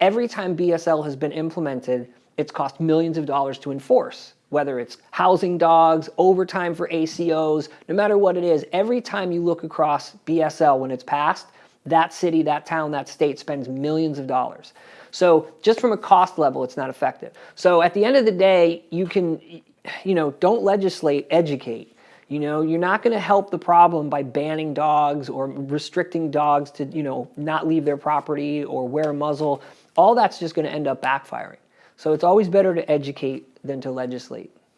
every time BSL has been implemented, it's cost millions of dollars to enforce, whether it's housing dogs, overtime for ACOs, no matter what it is, every time you look across BSL when it's passed, that city, that town, that state spends millions of dollars. So just from a cost level, it's not effective. So at the end of the day, you can, you know, don't legislate, educate. You know, you're not going to help the problem by banning dogs or restricting dogs to, you know, not leave their property or wear a muzzle. All that's just going to end up backfiring. So it's always better to educate than to legislate.